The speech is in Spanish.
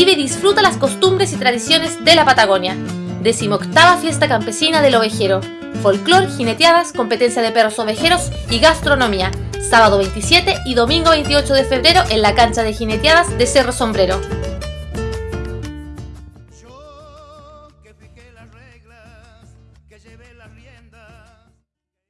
vive y disfruta las costumbres y tradiciones de la Patagonia. Decimoctava Fiesta Campesina del Ovejero. Folclor, jineteadas, competencia de perros ovejeros y gastronomía. Sábado 27 y domingo 28 de febrero en la cancha de jineteadas de Cerro Sombrero. Yo que las reglas, que llevé las riendas.